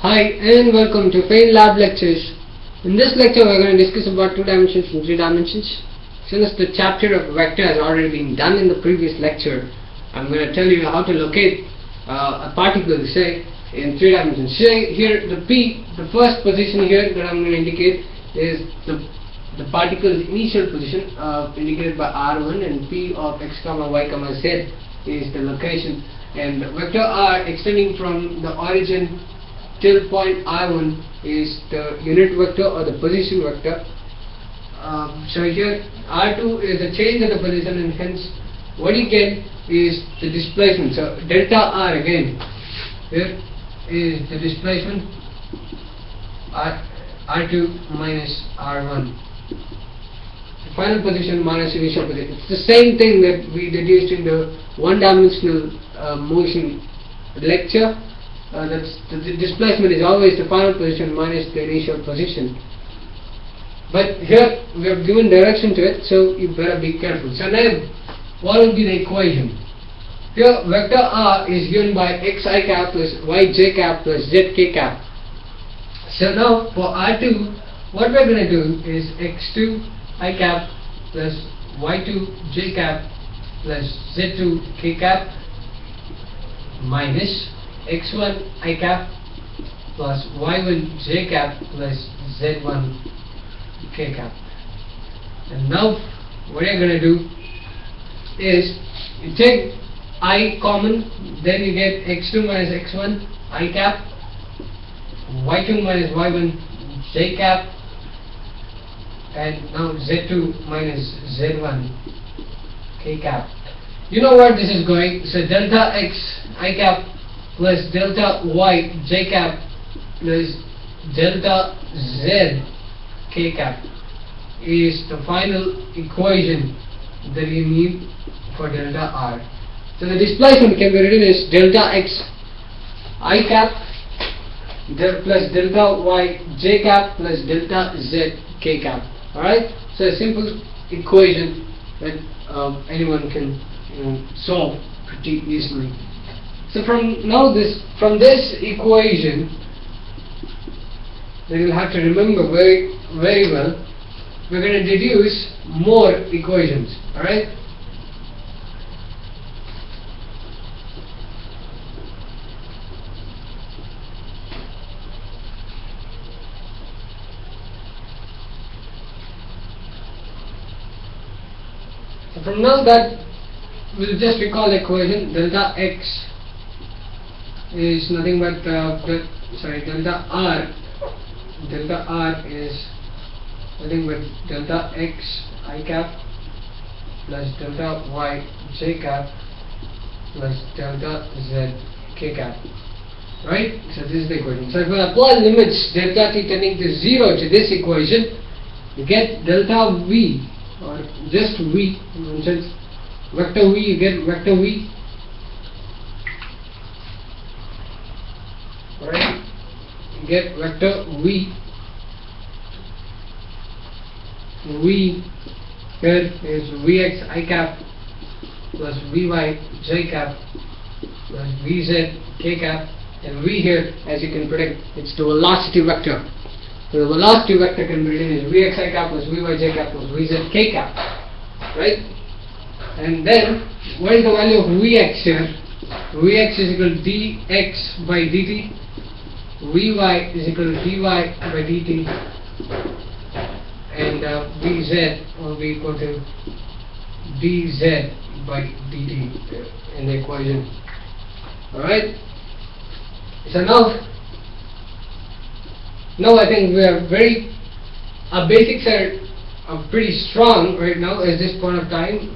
Hi and welcome to Pain Lab Lectures. In this lecture we are going to discuss about two dimensions and three dimensions. Since the chapter of vector has already been done in the previous lecture, I'm going to tell you how to locate uh, a particle say in three dimensions. Say here the P, the first position here that I'm going to indicate is the the particle's initial position uh, indicated by R1 and P of x comma y comma z is the location and vector R extending from the origin till point I1 is the unit vector or the position vector. Um, so here R2 is the change of the position and hence what you get is the displacement. So delta R again here is the displacement R, R2 minus R1 The final position minus initial position. It's the same thing that we deduced in the one-dimensional uh, motion lecture. Uh, that's the, the displacement is always the final position minus the initial position. But here we have given direction to it, so you better be careful. So now, what will be the equation? Here vector r is given by xi cap plus yj cap plus zk cap. So now for r2, what we're going to do is x2 i cap plus y2 j cap plus z2 k cap minus x1 i cap plus y1 j cap plus z1 k cap. And now what you're going to do is you take i common, then you get x2 minus x1 i cap, y2 minus y1 j cap and now Z2 minus Z1 K cap. You know where this is going, so delta X I cap plus delta Y J cap plus delta Z K cap is the final equation that you need for delta R. So the displacement can be written as delta X I cap del plus delta Y J cap plus delta Z K cap. Alright, so a simple equation that um, anyone can you know, solve pretty easily. So from now this, from this equation, that you'll have to remember very, very well, we're going to deduce more equations. Alright? So from now that we'll just recall the equation delta x is nothing but uh, the, sorry delta r. Delta r is nothing but delta x i cap plus delta y j cap plus delta z k cap. Right? So this is the equation. So if we apply limits delta t tending to 0 to this equation you get delta v or just V mentions vector V you get vector V right you get vector V V here is Vx i cap plus Vy j cap plus Vz k cap and V here as you can predict it's the velocity vector so the velocity vector can be written as Vxi cap plus Vyj cap plus Vzk cap. Right? And then, what is the value of Vx here? Vx is equal to dx by dt. Vy is equal to dy by dt. And uh, Vz will be equal to dz by dt in the equation. Alright? So now, now I think we are very, our basics are, are pretty strong right now at this point of time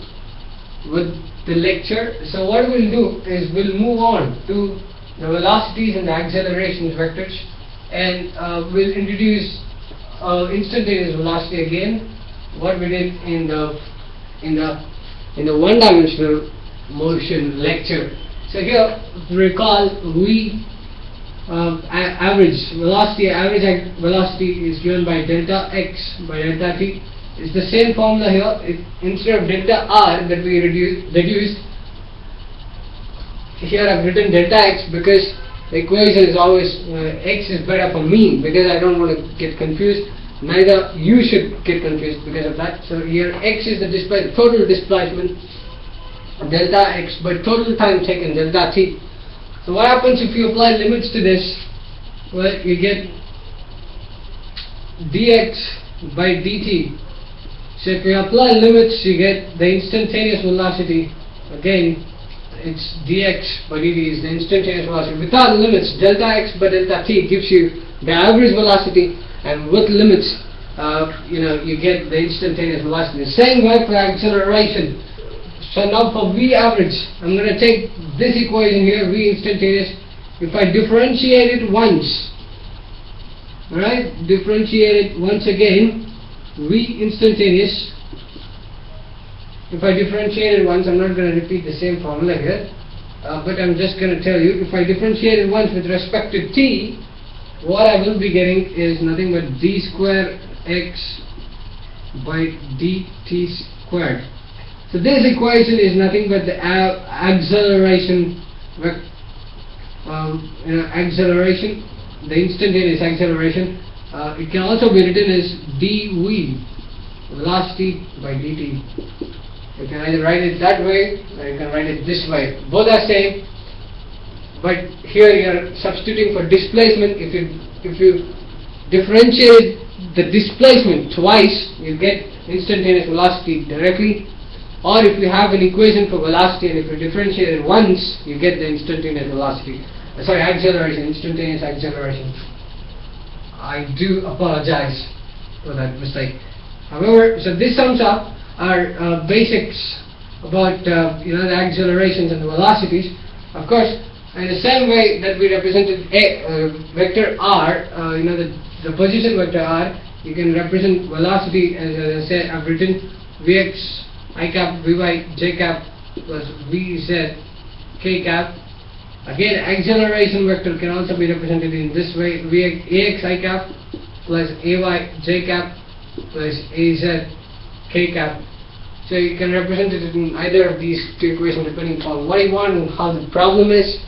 with the lecture. So what we'll do is we'll move on to the velocities and the accelerations vectors. And uh, we'll introduce uh, instantaneous velocity again what we did in the in the in the one dimensional motion lecture. So here recall we um, average velocity average velocity is given by delta x by delta t. It's the same formula here. It, instead of delta r that we reduce, reduced here I've written delta x because the equation is always uh, x is better for me because I don't want to get confused. Neither you should get confused because of that. So here x is the display, total displacement delta x by total time taken delta t. So what happens if you apply limits to this? Well, you get dx by dt. So if you apply limits, you get the instantaneous velocity. Again, it's dx by dt is the instantaneous velocity. Without limits, delta x by delta t gives you the average velocity, and with limits, uh, you know, you get the instantaneous velocity. The same way for acceleration. So now for v average, I'm going to take this equation here, v instantaneous. If I differentiate it once, Alright, differentiate it once again, V instantaneous. If I differentiate it once, I'm not going to repeat the same formula here, uh, but I'm just going to tell you, if I differentiate it once with respect to t, what I will be getting is nothing but d square x by dt squared. So this equation is nothing but the acceleration, um, you know, acceleration the instantaneous acceleration. Uh, it can also be written as dv, velocity by dt. You can either write it that way or you can write it this way. Both are same, but here you are substituting for displacement. If you if you differentiate the displacement twice, you get instantaneous velocity directly. Or if you have an equation for velocity and if you differentiate it once, you get the instantaneous velocity sorry, acceleration, instantaneous acceleration. I do apologize for that mistake. However, so this sums up our uh, basics about uh, you know the accelerations and the velocities. Of course, in the same way that we represented a uh, vector r, uh, you know the the position vector r, you can represent velocity as, I said. I've written vx i cap vy j cap plus vz k cap Again, acceleration vector can also be represented in this way, ax i cap plus ay j cap plus az k cap. So you can represent it in either of these two equations depending upon what you want and how the problem is.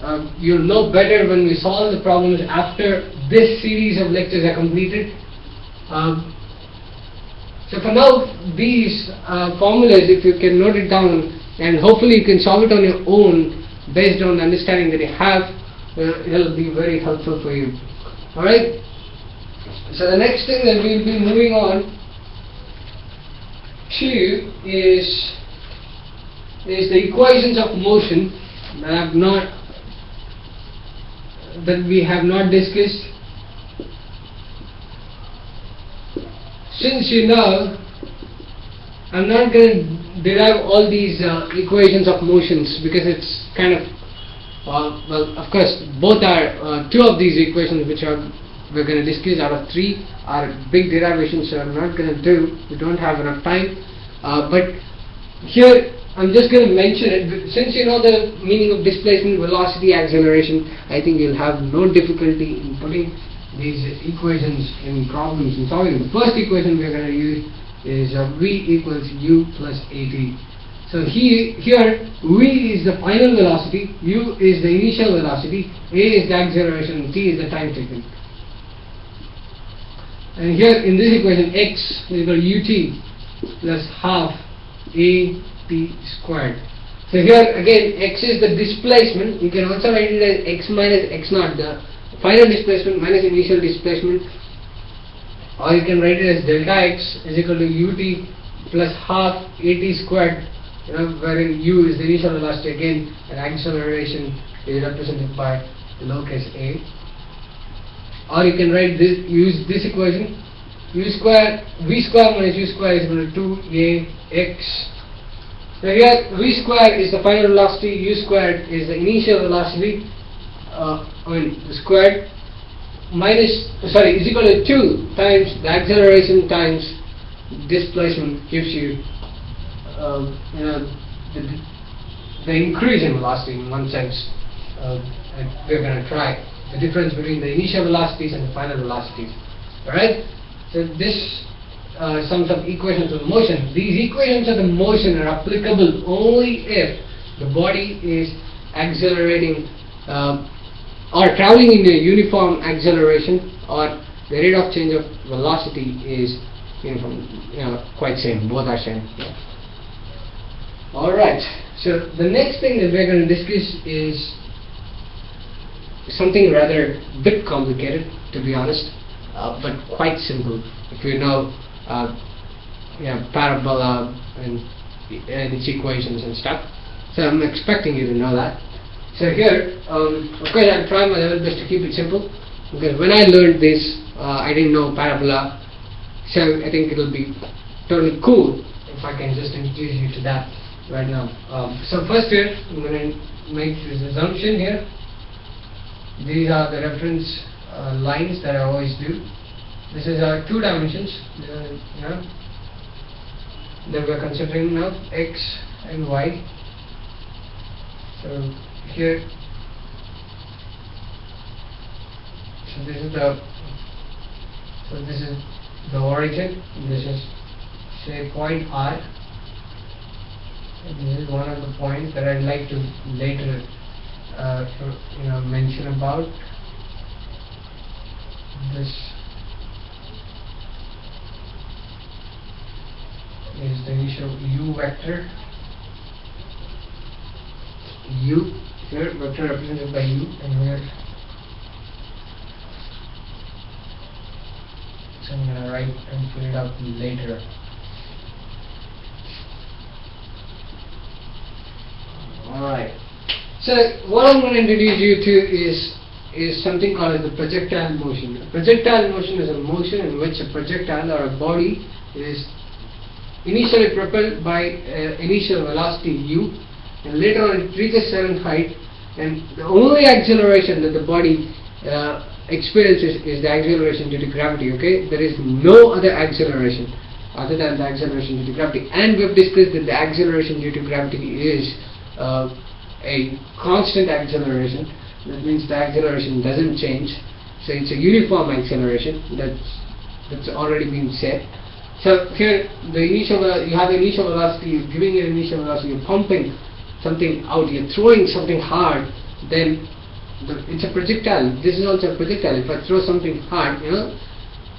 Um, you'll know better when we solve the problems after this series of lectures are completed. Um, so for now, these uh, formulas, if you can note it down, and hopefully you can solve it on your own, based on the understanding that you have, uh, it'll be very helpful for you. Alright? So the next thing that we'll be moving on to is is the equations of motion that have not that we have not discussed. Since you know I'm not going to derive all these uh, equations of motions because it's kind of uh, well of course both are uh, two of these equations which are we're going to discuss out of three. Are big derivations so I'm not going to do. We don't have enough time. Uh, but here I'm just going to mention it. Since you know the meaning of displacement velocity acceleration I think you'll have no difficulty in putting these equations in problems and solving the first equation we're going to use is uh, v equals u plus at. So he, here v is the final velocity, u is the initial velocity, a is the acceleration, t is the time taken. And here in this equation x is equal to ut plus half at squared. So here again x is the displacement, you can also write it as x minus x naught, the final displacement minus initial displacement. Or you can write it as delta x is equal to ut plus half at squared you know wherein u is the initial velocity. Again and acceleration is represented by the lowercase a or you can write this use this equation. U square v square minus u square is equal to 2ax so here v square is the final velocity u squared is the initial velocity uh, I mean squared minus sorry is equal to 2 times the acceleration times displacement gives you uh, you know the, the, increase in velocity in one sense uh, we're going to try the difference between the initial velocities and the final velocities alright? So this uh, sums up equations of motion. These equations of the motion are applicable only if the body is accelerating uh, or traveling in a uniform acceleration or the rate of change of velocity is uniform, you know, quite same, both are same. Yeah. Alright, so the next thing that we're going to discuss is something rather bit complicated to be honest, uh, but quite simple if you know uh, parabola and, and its equations and stuff. So I'm expecting you to know that. So here, um, of course I'll try my level best to keep it simple because when I learned this uh, I didn't know parabola so I think it'll be totally cool if I can just introduce you to that right now. Um, so first here I'm going to make this assumption here. These are the reference uh, lines that I always do. This is our two dimensions, uh, you know, that we are considering now, x and y. So here, so this is the, so this is the origin. This is say point R. And this is one of the points that I'd like to later, uh, you know, mention about this is the initial u vector. U here vector represented by u and here so I'm gonna write and fill it out later alright so what I'm going to introduce you to is is something called as the projectile motion. A projectile motion is a motion in which a projectile or a body is initially propelled by uh, initial velocity u and later on it reaches certain height and the only acceleration that the body uh, experiences is the acceleration due to gravity okay there is no other acceleration other than the acceleration due to gravity and we have discussed that the acceleration due to gravity is uh, a constant acceleration. That means the acceleration doesn't change. So it's a uniform acceleration that's that's already been said so here the initial you have initial velocity you're giving it initial velocity you're pumping something out you're throwing something hard then the, it's a projectile. This is also a projectile. If I throw something hard you know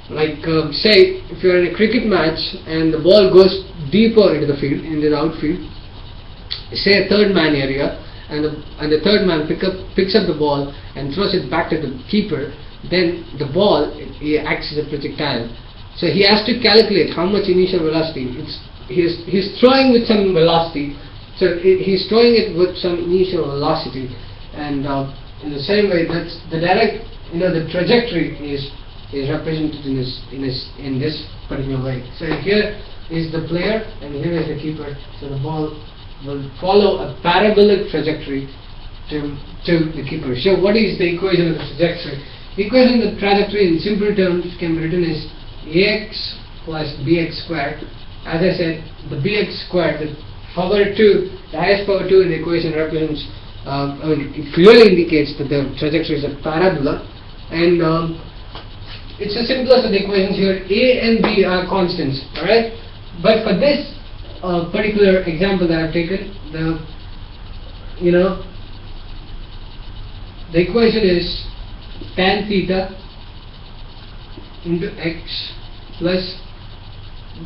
like um, say if you're in a cricket match and the ball goes deeper into the field into the outfield say a third man area and the, and the third man pick up, picks up the ball and throws it back to the keeper, then the ball acts as a projectile. So he has to calculate how much initial velocity. It's, he's, he's throwing with some velocity, so it, he's throwing it with some initial velocity, and uh, in the same way, that's the direct, you know, the trajectory is is represented in this in this in this particular way. So here is the player, and here is the keeper. So the ball will follow a parabolic trajectory to, to the keeper. So what is the equation of the trajectory? The equation of the trajectory in simple terms can be written as ax plus bx squared. As I said, the bx squared, the power 2, the highest power 2 in the equation represents, um, I mean, it clearly indicates that the trajectory is a parabola. And um, it's the simplest of the equations here. A and B are constants, alright? But for this uh, particular example that I've taken, the you know the equation is tan theta into x plus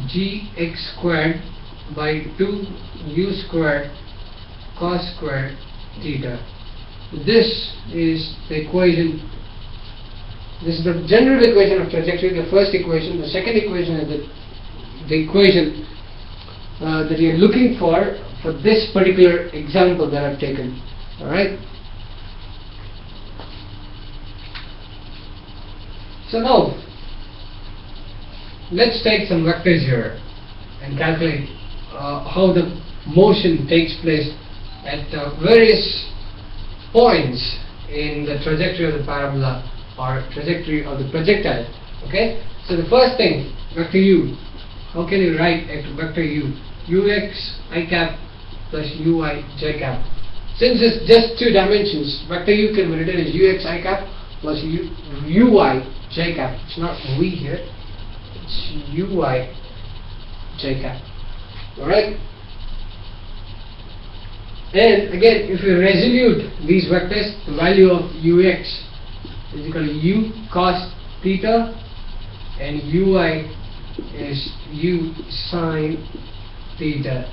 gx squared by 2 u squared cos squared theta. This is the equation this is the general equation of trajectory, the first equation. The second equation is the, the equation uh, that you're looking for for this particular example that I've taken. Alright? So now, let's take some vectors here and calculate uh, how the motion takes place at uh, various points in the trajectory of the parabola or trajectory of the projectile. Okay? So the first thing, vector u. How can you write a vector u? Ux i cap plus uy j cap. Since it's just two dimensions, vector u can be written as ux i cap plus u, uy j cap. It's not we here. It's uy j cap. Alright? And again, if you resolute these vectors, the value of ux is equal to u cos theta and ui is u sine theta.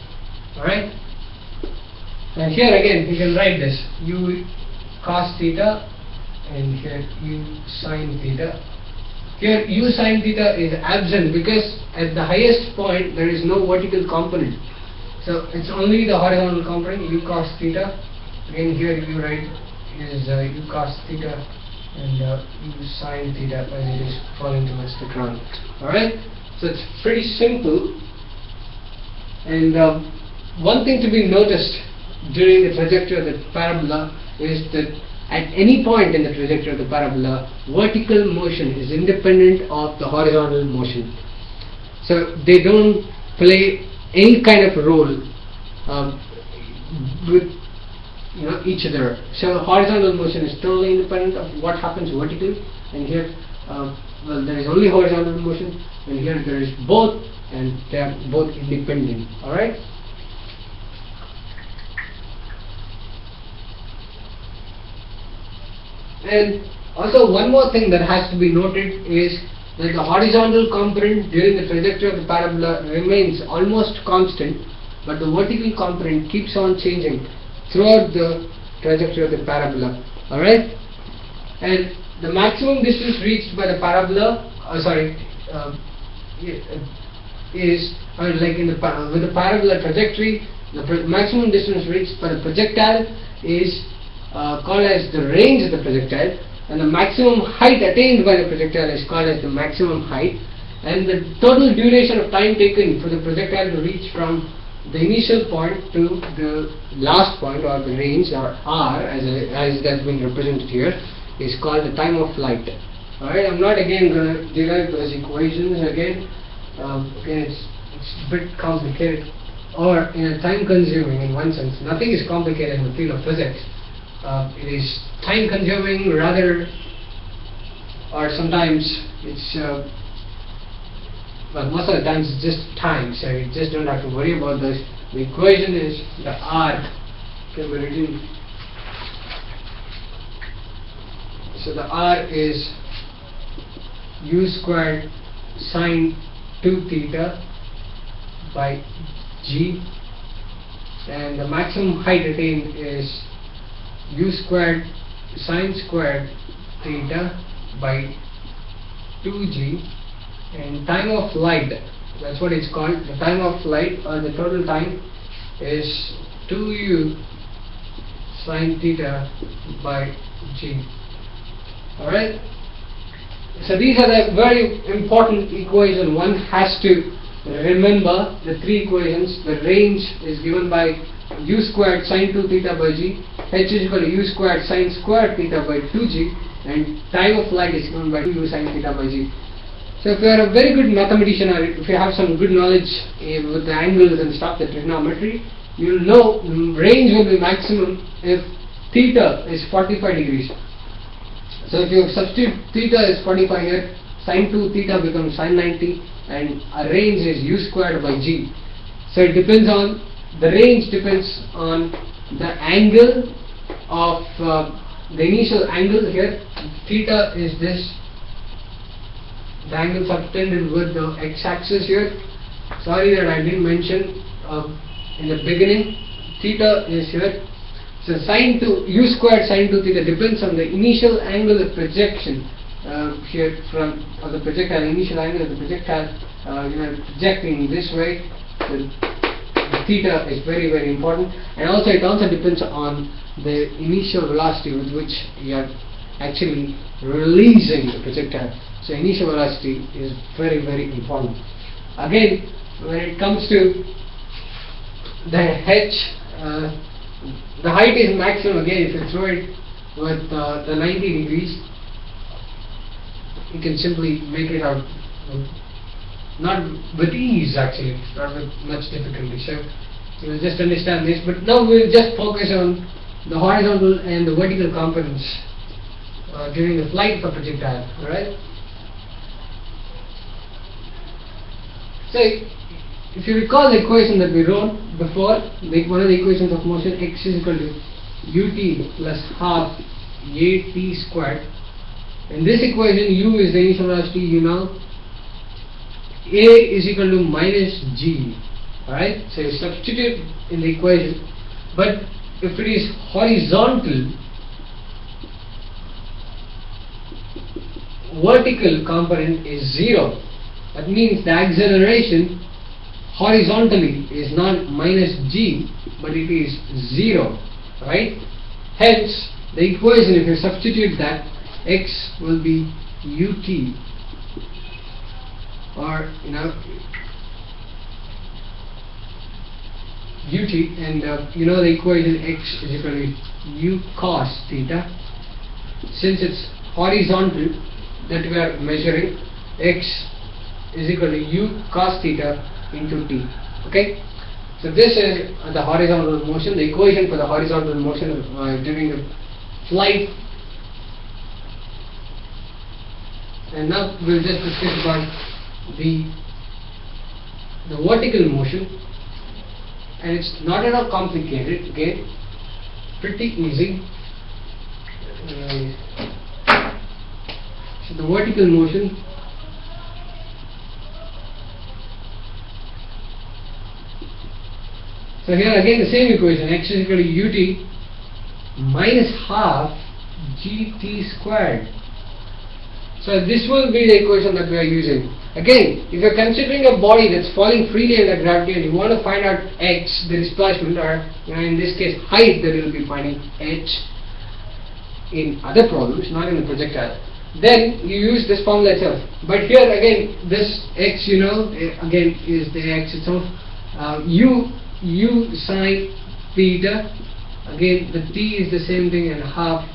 Alright? And here again, you can write this u cos theta and here u sine theta. Here u sine theta is absent because at the highest point there is no vertical component. So it's only the horizontal component u cos theta. Again here you write is uh, u cos theta and uh, u sine theta as it is falling to ground. Alright? So it's pretty simple. And uh, one thing to be noticed during the trajectory of the parabola is that at any point in the trajectory of the parabola, vertical motion is independent of the horizontal motion. So they don't play any kind of role um, with you know each other. So horizontal motion is totally independent of what happens vertically, and here, uh, well, there is only horizontal motion, and here there is both, and they are both independent. All right. And also one more thing that has to be noted is that the horizontal component during the trajectory of the parabola remains almost constant but the vertical component keeps on changing throughout the trajectory of the parabola alright and the maximum distance reached by the parabola uh, sorry uh, is uh, like in the with the parabola trajectory the maximum distance reached by the projectile is uh, called as the range of the projectile and the maximum height attained by the projectile is called as the maximum height and the total duration of time taken for the projectile to reach from the initial point to the last point or the range or r as, a, as that's been represented here is called the time of flight. Alright I'm not again going to derive those equations again um, again it's, it's a bit complicated or in a time consuming in one sense nothing is complicated in the field of physics. Uh, it is time consuming rather or sometimes it's uh, well most of the times it's just time so you just don't have to worry about this. The equation is the r can be written so the r is u squared sine 2 theta by g. And the maximum height attained is u squared sine squared theta by 2g and time of flight that's what it's called. The time of flight or uh, the total time is 2u sine theta by g. Alright so these are the very important equations one has to remember the three equations the range is given by u squared sine 2 theta by g h is equal to u squared sine squared theta by 2g and time of flight is given by 2u sine theta by g. So if you are a very good mathematician or if you have some good knowledge uh, with the angles and stuff, the trigonometry, you will know range will be maximum if theta is 45 degrees. So if you substitute theta is 45 here, sine 2 theta becomes sine 90 and a range is u squared by g. So it depends on the range depends on the angle of uh, the initial angle here. Theta is this the angle subtended with the x-axis here sorry that I didn't mention uh, in the beginning theta is here so sine 2 u squared sine 2 theta depends on the initial angle of projection uh, here from of the projectile initial angle of the projectile uh, you know projecting this way. The theta is very very important. And also it also depends on the initial velocity with which you are actually releasing the projectile. So initial velocity is very very important. Again when it comes to the h uh, the height is maximum again if you throw it with uh, the 90 degrees you can simply make it out not with ease actually, not with much difficulty. So you will just understand this. But now we will just focus on the horizontal and the vertical components uh, during the flight of a projectile. Alright? So if you recall the equation that we wrote, before make one of the equations of motion x is equal to ut plus half at squared. In this equation u is the initial velocity you know. A is equal to minus g alright? So you substitute in the equation. But if it is horizontal vertical component is 0 that means the acceleration horizontally is not minus g but it is 0 right? Hence the equation if you substitute that x will be ut or you know ut and uh, you know the equation x is equal to u cos theta. Since it's horizontal that we are measuring x is equal to u cos theta into t. Okay? So this is the horizontal motion the equation for the horizontal motion uh, during the flight. And now we'll just discuss about the the vertical motion. And it's not at all complicated okay? Pretty easy. Uh, so the vertical motion so here again the same equation x is equal to ut minus half gt squared so this will be the equation that we are using. Again, if you are considering a body that's falling freely under gravity and you want to find out x, the displacement, or in this case height that you will be finding h in other problems, not in the projectile, then you use this formula itself. But here again, this x, you know, eh, again is the x itself. Uh, u u sine theta. Again, the t is the same thing and half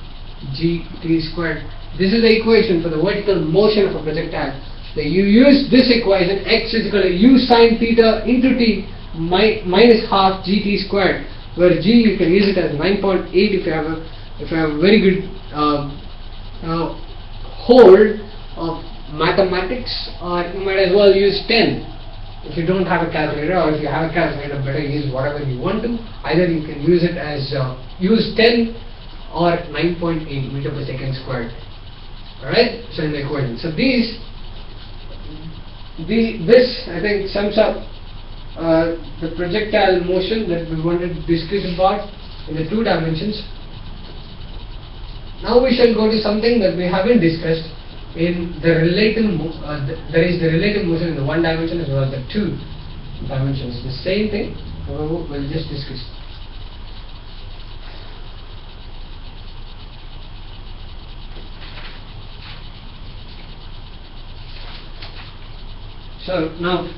g t squared this is the equation for the vertical motion of a projectile. So you use this equation x is equal to u sine theta into t mi minus half gt squared where g you can use it as 9.8 if you have a if you have a very good um, uh, hold of mathematics or you might as well use 10 if you don't have a calculator or if you have a calculator better use whatever you want to either you can use it as uh, use 10 or 9.8 meter per second squared Alright, so in the equation. So these, the, this I think sums up uh, the projectile motion that we wanted to discuss about in the two dimensions. Now we shall go to something that we haven't discussed in the relative, uh, the, there is the relative motion in the one dimension as well as the two dimensions. The same thing, however, we'll just discuss. So now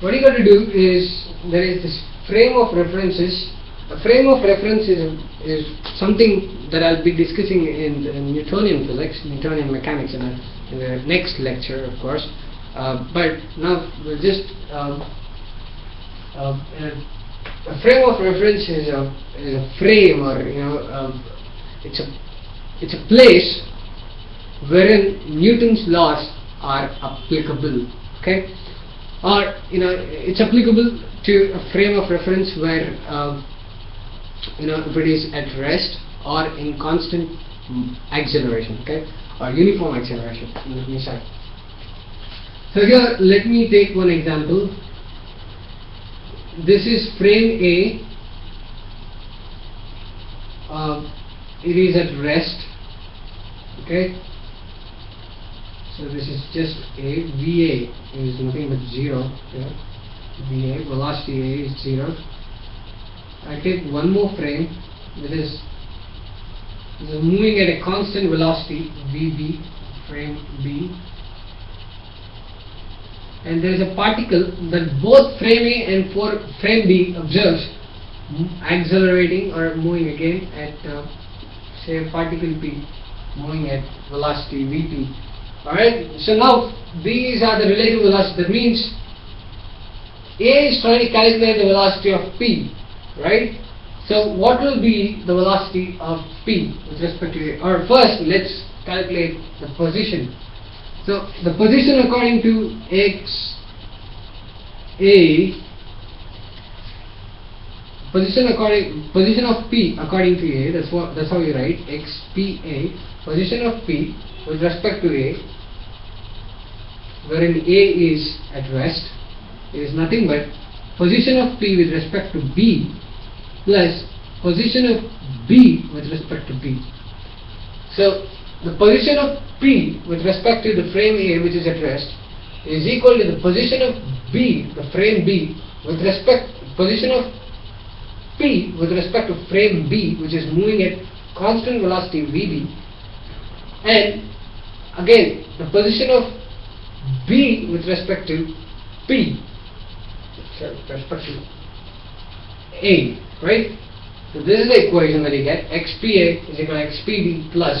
what you got to do is there is this frame of references. A frame of reference is, is something that I'll be discussing in, in Newtonian physics, Newtonian mechanics in, a, in the next lecture of course. Uh, but now we'll just um, uh, a frame of reference is a, is a frame or you know um, it's a it's a place wherein Newton's laws are applicable okay or you know it's applicable to a frame of reference where um, you know if it is at rest or in constant acceleration okay? Or uniform acceleration let me say. So here let me take one example. This is frame A. Uh, it is at rest okay? So this is just a. VA is nothing but zero here. VA velocity A is zero. I take one more frame that is, is moving at a constant velocity VB frame B. And there is a particle that both frame A and for frame B observes accelerating or moving again at uh, say particle P moving at velocity Vp. Alright, so now these are the relative velocity. That means A is trying to calculate the velocity of P, right? So what will be the velocity of P with respect to A? Or first, let's calculate the position. So the position according to X A position according position of P according to A that's what that's how you write x P A position of P with respect to A wherein A is at rest is nothing but position of P with respect to B plus position of B with respect to B. So the position of P with respect to the frame A which is at rest is equal to the position of B, the frame B with respect position of P with respect to frame B which is moving at constant velocity VB and again the position of B with respect to P with respect to A right? So this is the equation that you get. XPA is equal to XPB plus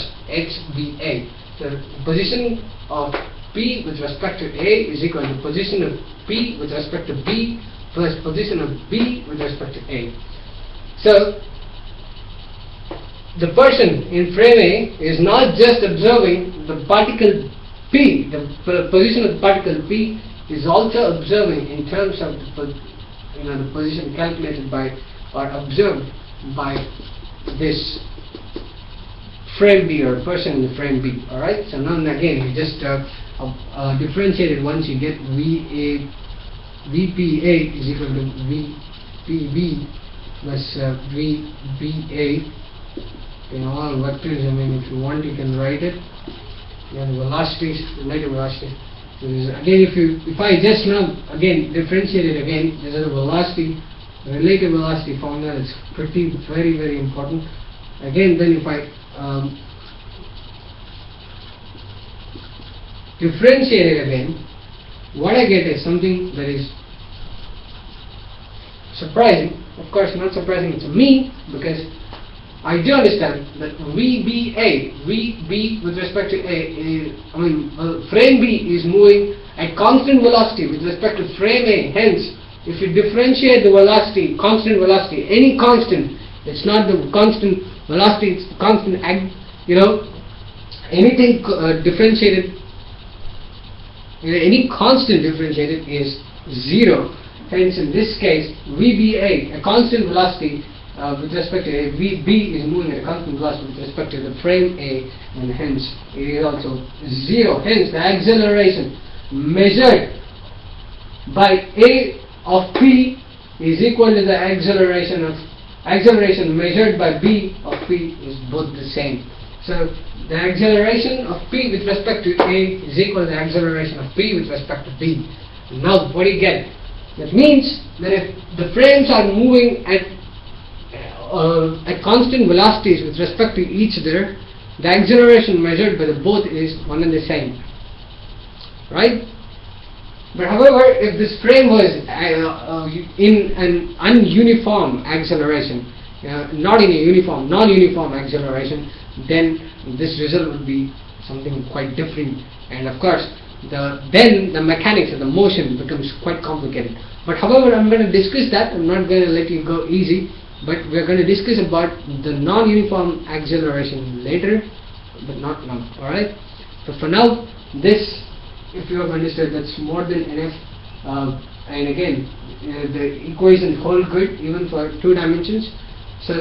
so the position of P with respect to A is equal to position of P with respect to B plus position of B with respect to A. So the person in frame A is not just observing the particle P, the position of the particle P is also observing in terms of the, you know, the position calculated by or observed by this frame B or person in the frame B. Alright, so now again you just uh, uh, uh, differentiate it once you get VA, VPA is equal to VPB plus uh, VBA in all vectors. I mean, if you want, you can write it. You have the velocities, relative velocities. So again, if you if I just now again differentiate it again, this is a velocity, relative velocity formula. is pretty very very important. Again, then if I um, differentiate it again, what I get is something that is surprising. Of course, not surprising to me because I do understand that VBA, VB with respect to A, mean, uh, frame B is moving at constant velocity with respect to frame A. Hence, if you differentiate the velocity, constant velocity, any constant, it's not the constant velocity, it's the constant, you know, anything uh, differentiated you know, any constant differentiated is zero. Hence, in this case, VBA, a constant velocity uh, with respect to A, VB is moving at a constant velocity with respect to the frame A, and hence it is also zero. Hence, the acceleration measured by A of P is equal to the acceleration of acceleration measured by B of P is both the same. So the acceleration of P with respect to A is equal to the acceleration of P with respect to B. Now what do you get? That means that if the frames are moving at uh, at constant velocities with respect to each other, the acceleration measured by the both is one and the same. Right? But however, if this frame was uh, uh, in an ununiform acceleration, uh, not in a uniform, non-uniform acceleration, then this result would be something quite different. And of course, the then the mechanics of the motion becomes quite complicated. But however, I'm going to discuss that. I'm not going to let you go easy. But we're going to discuss about the non-uniform acceleration later, but not now. All right. So for now, this, if you have understood, that's more than enough. Uh, and again, uh, the equation hold good even for two dimensions. So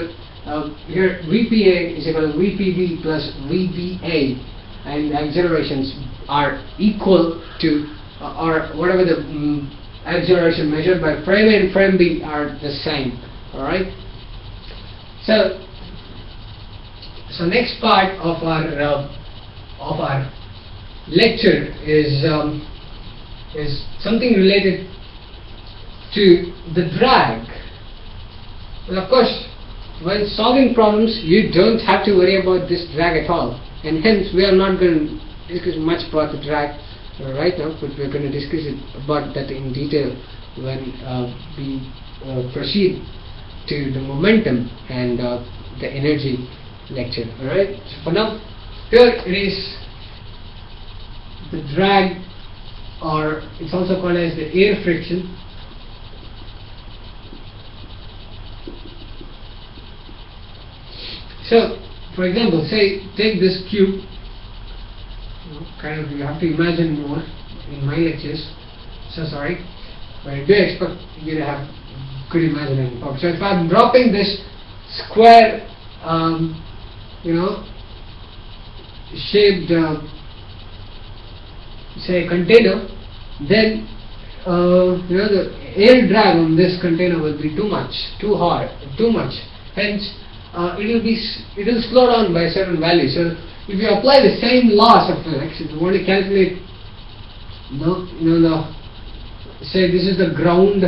uh, here VPA is equal to VPB plus VBA, and the accelerations are equal to uh, or whatever the mm acceleration measured by frame A and frame B are the same. All right. So, so next part of our uh, of our lecture is um, is something related to the drag. Well, of course, when solving problems, you don't have to worry about this drag at all, and hence we are not going to discuss much about the drag right now, but we're going to discuss it about that in detail when uh, we uh, proceed to the momentum and uh, the energy lecture. Alright, for now, here it is the drag, or it's also called as the air friction. So, for example, say take this cube. Kind of, you have to imagine more in my lectures. So sorry, but I do expect you to have imagine any. So if I'm dropping this square, um, you know, shaped, uh, say container, then uh, you know the air drag on this container will be too much, too hard, too much. Hence, uh, it will be it will slow down by certain value. So if you apply the same laws of physics, you want to calculate, the, you know the say this is the ground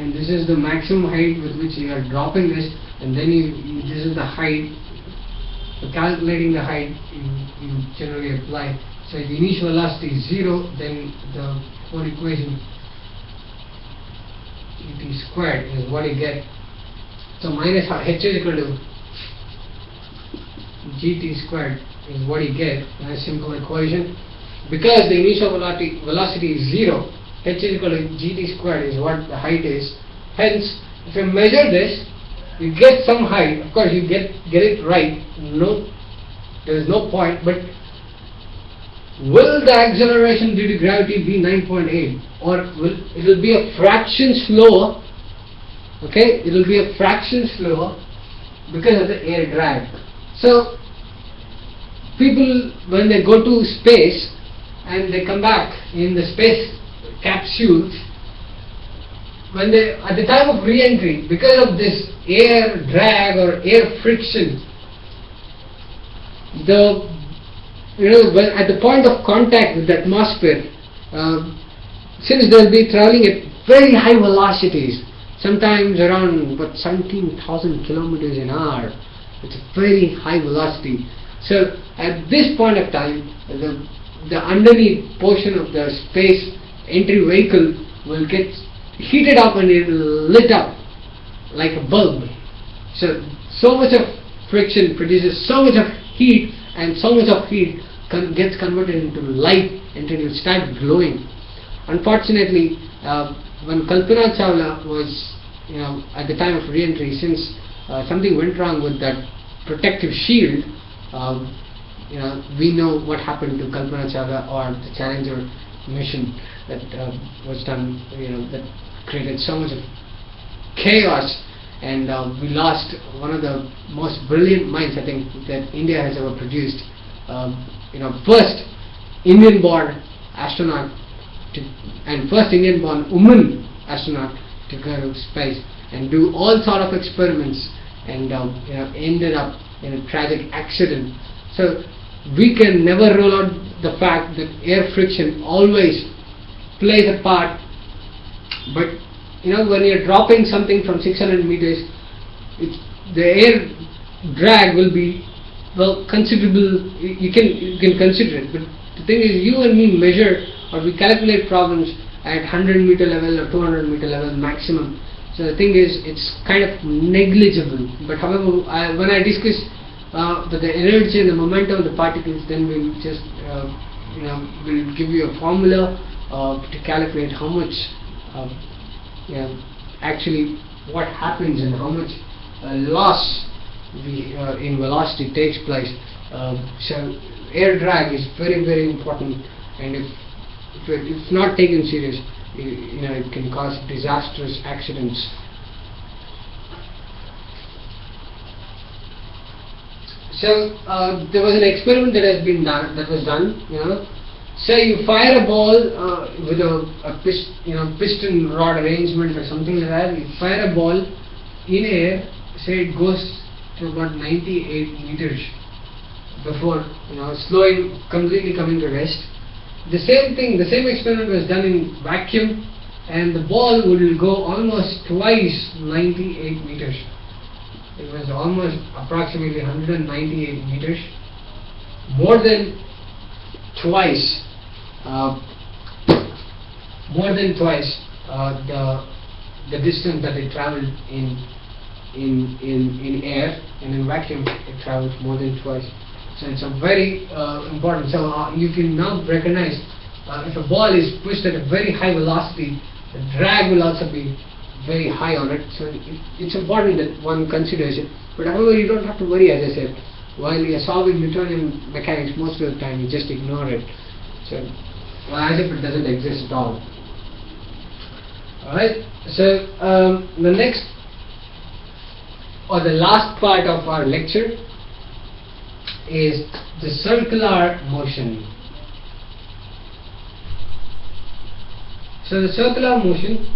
and this is the maximum height with which you are dropping this and then you this is the height for calculating the height you, you generally apply. So if the initial velocity is 0 then the whole equation et squared. Is what you get. So minus h is equal to gt squared is what you get. A simple equation. Because the initial velocity, velocity is 0 h is equal to gt squared is what the height is. Hence, if you measure this, you get some height. Of course, you get get it right. No, there is no point. But will the acceleration due to gravity be 9.8, or will it will be a fraction slower? Okay, it will be a fraction slower because of the air drag. So, people when they go to space and they come back in the space capsules when they at the time of re-entry because of this air drag or air friction the you know when at the point of contact with the atmosphere uh, since they'll be traveling at very high velocities sometimes around what 17,000 kilometers an hour it's a very high velocity. So at this point of time the the underneath portion of the space entry vehicle will get heated up and it lit up like a bulb. So, so much of friction produces so much of heat and so much of heat con gets converted into light until will start glowing. Unfortunately, uh, when Kalpana Chawla was, you know, at the time of re-entry, since uh, something went wrong with that protective shield, um, you know, we know what happened to Kalpana Chawla or the Challenger mission that uh, was done, you know, that created so much of chaos and uh, we lost one of the most brilliant minds I think that India has ever produced. Um, you know, first Indian-born astronaut to, and first Indian-born woman astronaut to go to space and do all sort of experiments and um, you know ended up in a tragic accident. So we can never rule out the fact that air friction always plays a part but you know when you're dropping something from 600 meters the air drag will be well considerable you can you can consider it. But the thing is you and me measure or we calculate problems at 100 meter level or 200 meter level maximum. So the thing is it's kind of negligible. But however I, when I discuss uh, the, the energy and the momentum of the particles then we'll just uh, you know we'll give you a formula uh, to calculate how much know, actually what happens and how much uh, loss we, uh, in velocity takes place um, so air drag is very very important and if, if it's not taken serious you, you know it can cause disastrous accidents So uh, there was an experiment that has been done. That was done. You know, say you fire a ball uh, with a, a pist, you know piston rod arrangement or something like that. You fire a ball in air. Say it goes to about 98 meters before you know slowing completely coming to rest. The same thing. The same experiment was done in vacuum, and the ball will go almost twice 98 meters it was almost approximately 198 meters, more than twice, more than twice uh, the the distance that it traveled in in in in air and in vacuum it travels more than twice. So it's a very uh, important. So uh, you can now recognize uh, if a ball is pushed at a very high velocity, the drag will also be very high on it. So it, it's important that one considers it. But however, you don't have to worry, as I said. While you're solving Newtonian mechanics, most of the time you just ignore it. So, as if it doesn't exist at all. Alright, so um, the next or the last part of our lecture is the circular motion. So the circular motion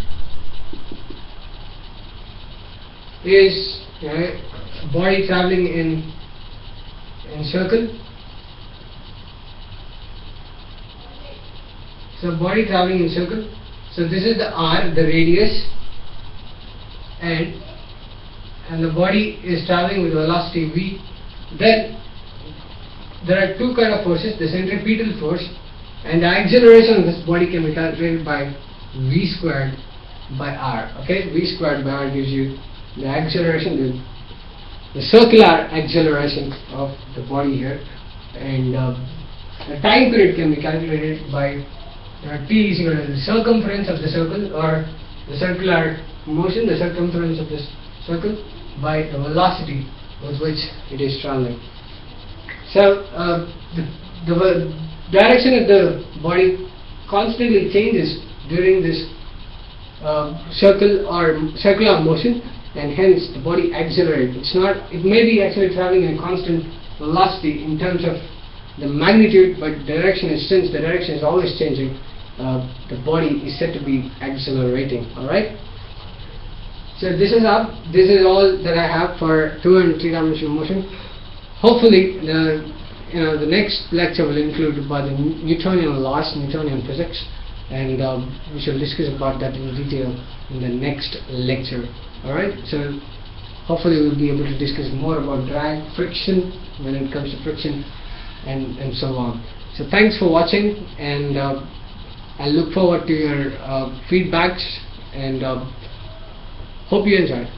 is you know, body traveling in in circle. So body traveling in circle. So this is the r, the radius, and and the body is traveling with velocity v. Then there are two kind of forces: the centripetal force and the acceleration of this body can be calculated by v squared by r. Okay, v squared by r gives you the acceleration, the, the circular acceleration of the body here, and uh, the time period can be calculated by t is equal to the circumference of the circle or the circular motion, the circumference of this circle by the velocity with which it is traveling. So uh, the, the direction of the body constantly changes during this uh, circle or circular motion and hence the body accelerates. It's not, it may be actually traveling in a constant velocity in terms of the magnitude but direction is since the direction is always changing uh, the body is said to be accelerating alright? So this is up this is all that I have for two and three dimensional motion. Hopefully the you know the next lecture will include about the Newtonian laws Newtonian physics and um, we shall discuss about that in detail in the next lecture alright? So hopefully we'll be able to discuss more about drag friction when it comes to friction and and so on. So thanks for watching and uh, I look forward to your uh, feedbacks and uh, hope you enjoy.